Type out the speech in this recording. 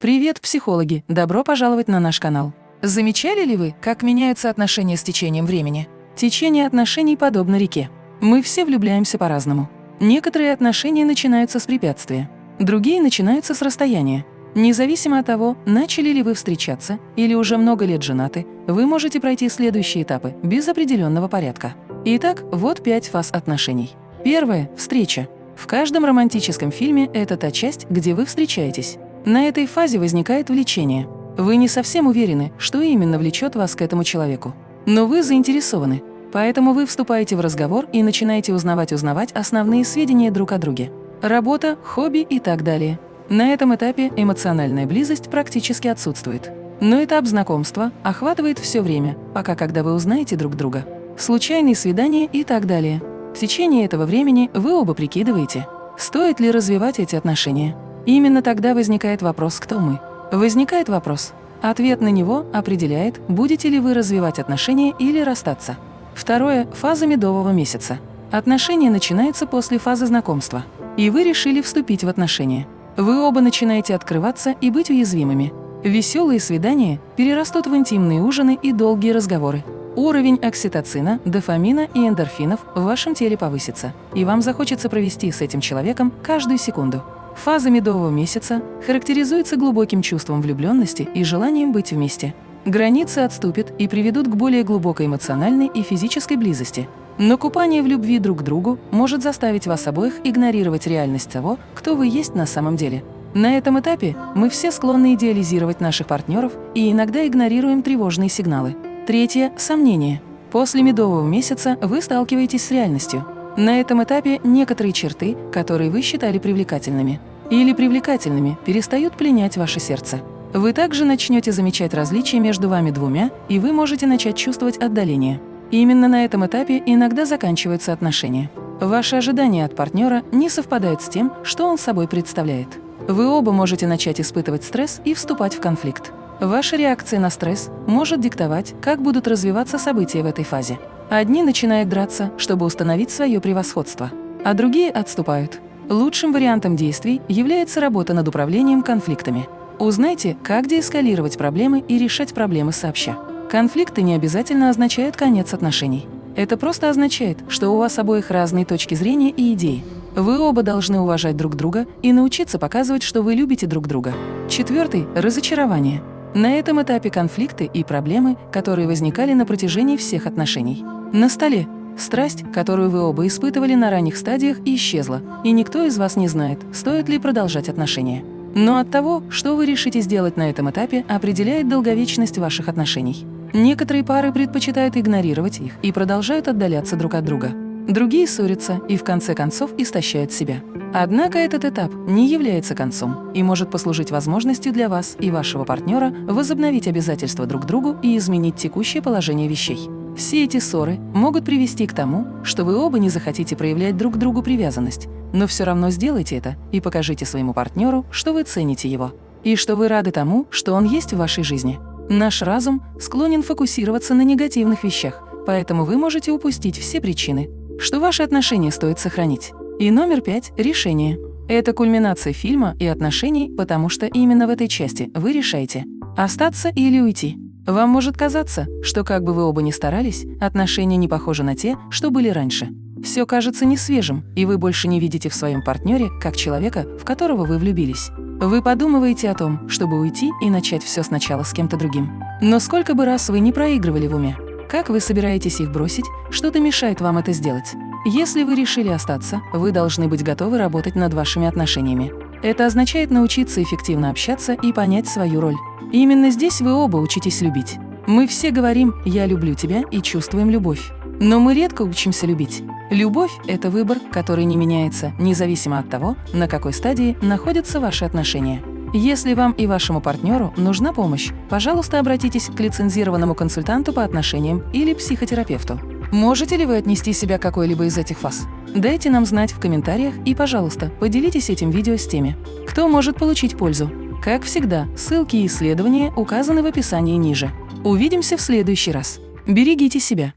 Привет, психологи! Добро пожаловать на наш канал. Замечали ли вы, как меняются отношения с течением времени? Течение отношений подобно реке. Мы все влюбляемся по-разному. Некоторые отношения начинаются с препятствия, другие начинаются с расстояния. Независимо от того, начали ли вы встречаться или уже много лет женаты, вы можете пройти следующие этапы без определенного порядка. Итак, вот пять фаз отношений. Первое – встреча. В каждом романтическом фильме это та часть, где вы встречаетесь. На этой фазе возникает влечение. Вы не совсем уверены, что именно влечет вас к этому человеку. Но вы заинтересованы. Поэтому вы вступаете в разговор и начинаете узнавать-узнавать основные сведения друг о друге. Работа, хобби и так далее. На этом этапе эмоциональная близость практически отсутствует. Но этап знакомства охватывает все время, пока когда вы узнаете друг друга. Случайные свидания и так далее. В течение этого времени вы оба прикидываете, стоит ли развивать эти отношения. Именно тогда возникает вопрос «Кто мы?». Возникает вопрос. Ответ на него определяет, будете ли вы развивать отношения или расстаться. Второе – фаза медового месяца. Отношения начинаются после фазы знакомства. И вы решили вступить в отношения. Вы оба начинаете открываться и быть уязвимыми. Веселые свидания перерастут в интимные ужины и долгие разговоры. Уровень окситоцина, дофамина и эндорфинов в вашем теле повысится, и вам захочется провести с этим человеком каждую секунду. Фаза медового месяца характеризуется глубоким чувством влюбленности и желанием быть вместе. Границы отступят и приведут к более глубокой эмоциональной и физической близости. Но купание в любви друг к другу может заставить вас обоих игнорировать реальность того, кто вы есть на самом деле. На этом этапе мы все склонны идеализировать наших партнеров и иногда игнорируем тревожные сигналы. Третье – сомнение. После медового месяца вы сталкиваетесь с реальностью. На этом этапе некоторые черты, которые вы считали привлекательными или привлекательными, перестают пленять ваше сердце. Вы также начнете замечать различия между вами двумя, и вы можете начать чувствовать отдаление. Именно на этом этапе иногда заканчиваются отношения. Ваши ожидания от партнера не совпадают с тем, что он собой представляет. Вы оба можете начать испытывать стресс и вступать в конфликт. Ваша реакция на стресс может диктовать, как будут развиваться события в этой фазе. Одни начинают драться, чтобы установить свое превосходство, а другие отступают. Лучшим вариантом действий является работа над управлением конфликтами. Узнайте, как деэскалировать проблемы и решать проблемы сообща. Конфликты не обязательно означают конец отношений. Это просто означает, что у вас обоих разные точки зрения и идеи. Вы оба должны уважать друг друга и научиться показывать, что вы любите друг друга. Четвертый – разочарование. На этом этапе конфликты и проблемы, которые возникали на протяжении всех отношений. На столе страсть, которую вы оба испытывали на ранних стадиях, исчезла, и никто из вас не знает, стоит ли продолжать отношения. Но от того, что вы решите сделать на этом этапе, определяет долговечность ваших отношений. Некоторые пары предпочитают игнорировать их и продолжают отдаляться друг от друга. Другие ссорятся и в конце концов истощают себя. Однако этот этап не является концом и может послужить возможностью для вас и вашего партнера возобновить обязательства друг другу и изменить текущее положение вещей. Все эти ссоры могут привести к тому, что вы оба не захотите проявлять друг другу привязанность, но все равно сделайте это и покажите своему партнеру, что вы цените его, и что вы рады тому, что он есть в вашей жизни. Наш разум склонен фокусироваться на негативных вещах, поэтому вы можете упустить все причины, что ваши отношения стоит сохранить. И номер пять – решение. Это кульминация фильма и отношений, потому что именно в этой части вы решаете – остаться или уйти. Вам может казаться, что как бы вы оба ни старались, отношения не похожи на те, что были раньше. Все кажется несвежим, и вы больше не видите в своем партнере как человека, в которого вы влюбились. Вы подумываете о том, чтобы уйти и начать все сначала с кем-то другим. Но сколько бы раз вы не проигрывали в уме, как вы собираетесь их бросить, что-то мешает вам это сделать. Если вы решили остаться, вы должны быть готовы работать над вашими отношениями. Это означает научиться эффективно общаться и понять свою роль. И именно здесь вы оба учитесь любить. Мы все говорим «я люблю тебя» и чувствуем любовь. Но мы редко учимся любить. Любовь – это выбор, который не меняется, независимо от того, на какой стадии находятся ваши отношения. Если вам и вашему партнеру нужна помощь, пожалуйста, обратитесь к лицензированному консультанту по отношениям или психотерапевту. Можете ли вы отнести себя к какой-либо из этих фаз? Дайте нам знать в комментариях и, пожалуйста, поделитесь этим видео с теми, кто может получить пользу. Как всегда, ссылки и исследования указаны в описании ниже. Увидимся в следующий раз. Берегите себя!